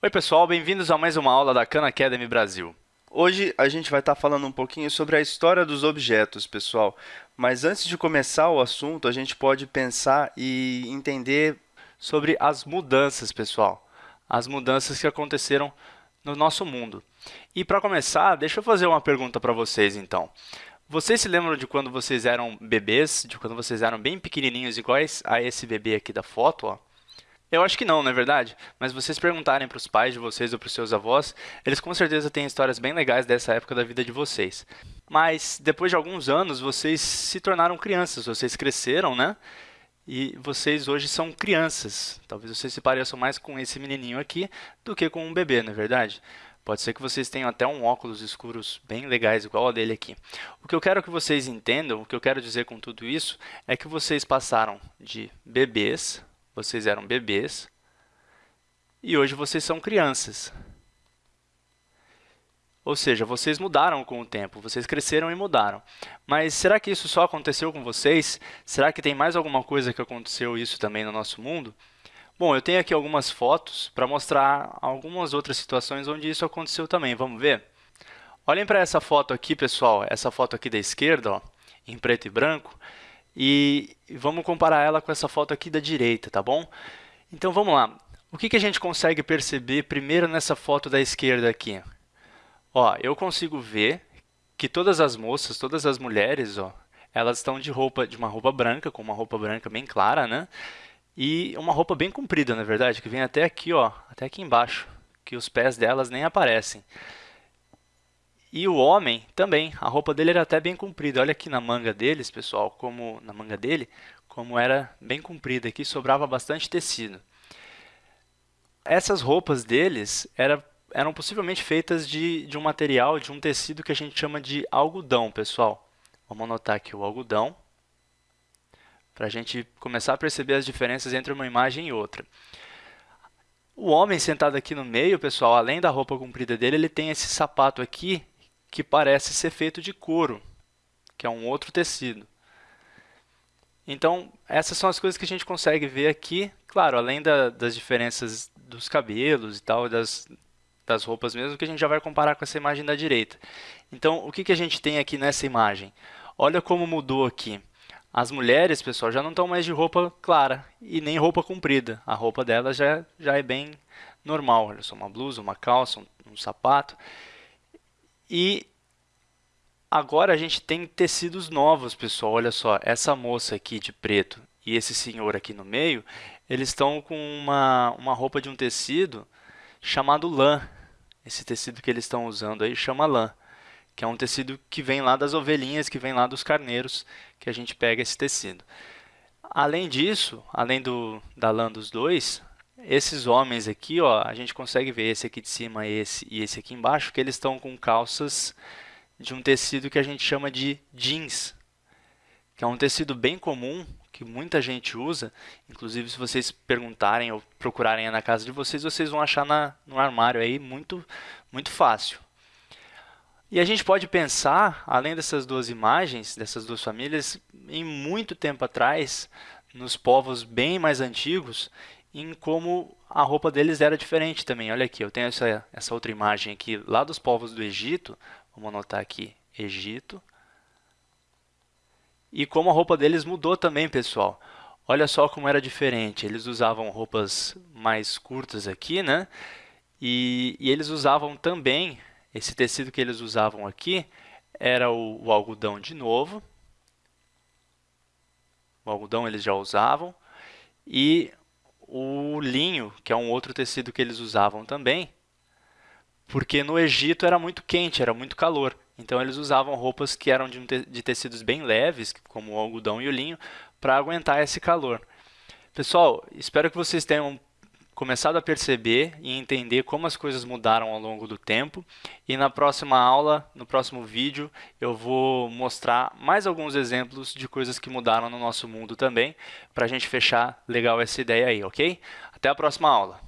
Oi pessoal, bem-vindos a mais uma aula da Khan Academy Brasil. Hoje a gente vai estar falando um pouquinho sobre a história dos objetos, pessoal. Mas antes de começar o assunto, a gente pode pensar e entender sobre as mudanças, pessoal. As mudanças que aconteceram no nosso mundo. E para começar, deixa eu fazer uma pergunta para vocês, então. Vocês se lembram de quando vocês eram bebês, de quando vocês eram bem pequenininhos, iguais a esse bebê aqui da foto, ó? Eu acho que não, não é verdade? Mas vocês perguntarem para os pais de vocês ou para os seus avós, eles com certeza têm histórias bem legais dessa época da vida de vocês. Mas depois de alguns anos, vocês se tornaram crianças, vocês cresceram, né? E vocês hoje são crianças. Talvez vocês se pareçam mais com esse menininho aqui do que com um bebê, não é verdade? Pode ser que vocês tenham até um óculos escuros bem legais, igual a dele aqui. O que eu quero que vocês entendam, o que eu quero dizer com tudo isso, é que vocês passaram de bebês vocês eram bebês e hoje vocês são crianças. Ou seja, vocês mudaram com o tempo, vocês cresceram e mudaram. Mas será que isso só aconteceu com vocês? Será que tem mais alguma coisa que aconteceu isso também no nosso mundo? Bom, eu tenho aqui algumas fotos para mostrar algumas outras situações onde isso aconteceu também. Vamos ver? Olhem para essa foto aqui, pessoal. Essa foto aqui da esquerda, ó, em preto e branco. E vamos comparar ela com essa foto aqui da direita, tá bom? Então vamos lá. O que, que a gente consegue perceber primeiro nessa foto da esquerda aqui? Ó, eu consigo ver que todas as moças, todas as mulheres, ó, elas estão de roupa, de uma roupa branca, com uma roupa branca bem clara, né? E uma roupa bem comprida, na verdade, que vem até aqui, ó, até aqui embaixo, que os pés delas nem aparecem. E o homem também, a roupa dele era até bem comprida. Olha aqui na manga deles, pessoal, como na manga dele, como era bem comprida aqui, sobrava bastante tecido. Essas roupas deles era, eram possivelmente feitas de, de um material, de um tecido que a gente chama de algodão, pessoal. Vamos anotar aqui o algodão, para a gente começar a perceber as diferenças entre uma imagem e outra. O homem sentado aqui no meio, pessoal, além da roupa comprida dele, ele tem esse sapato aqui que parece ser feito de couro, que é um outro tecido. Então, essas são as coisas que a gente consegue ver aqui, claro, além da, das diferenças dos cabelos e tal, das, das roupas mesmo, que a gente já vai comparar com essa imagem da direita. Então, o que, que a gente tem aqui nessa imagem? Olha como mudou aqui. As mulheres, pessoal, já não estão mais de roupa clara e nem roupa comprida. A roupa delas já, já é bem normal. Olha só, uma blusa, uma calça, um, um sapato. E agora a gente tem tecidos novos, pessoal. Olha só, essa moça aqui de preto e esse senhor aqui no meio, eles estão com uma, uma roupa de um tecido chamado lã. Esse tecido que eles estão usando aí chama lã, que é um tecido que vem lá das ovelhinhas, que vem lá dos carneiros, que a gente pega esse tecido. Além disso, além do, da lã dos dois, esses homens aqui, ó, a gente consegue ver esse aqui de cima esse, e esse aqui embaixo, que eles estão com calças de um tecido que a gente chama de jeans, que é um tecido bem comum, que muita gente usa. Inclusive, se vocês perguntarem ou procurarem na casa de vocês, vocês vão achar na, no armário aí muito, muito fácil. E a gente pode pensar, além dessas duas imagens, dessas duas famílias, em muito tempo atrás, nos povos bem mais antigos, em como a roupa deles era diferente também. Olha aqui, eu tenho essa, essa outra imagem aqui lá dos povos do Egito. Vamos anotar aqui, Egito. E como a roupa deles mudou também, pessoal. Olha só como era diferente. Eles usavam roupas mais curtas aqui, né? E, e eles usavam também, esse tecido que eles usavam aqui, era o, o algodão de novo. O algodão eles já usavam. E o linho, que é um outro tecido que eles usavam também, porque no Egito era muito quente, era muito calor. Então eles usavam roupas que eram de, de tecidos bem leves, como o algodão e o linho, para aguentar esse calor. Pessoal, espero que vocês tenham começado a perceber e entender como as coisas mudaram ao longo do tempo. E na próxima aula, no próximo vídeo, eu vou mostrar mais alguns exemplos de coisas que mudaram no nosso mundo também, para a gente fechar legal essa ideia aí, ok? Até a próxima aula!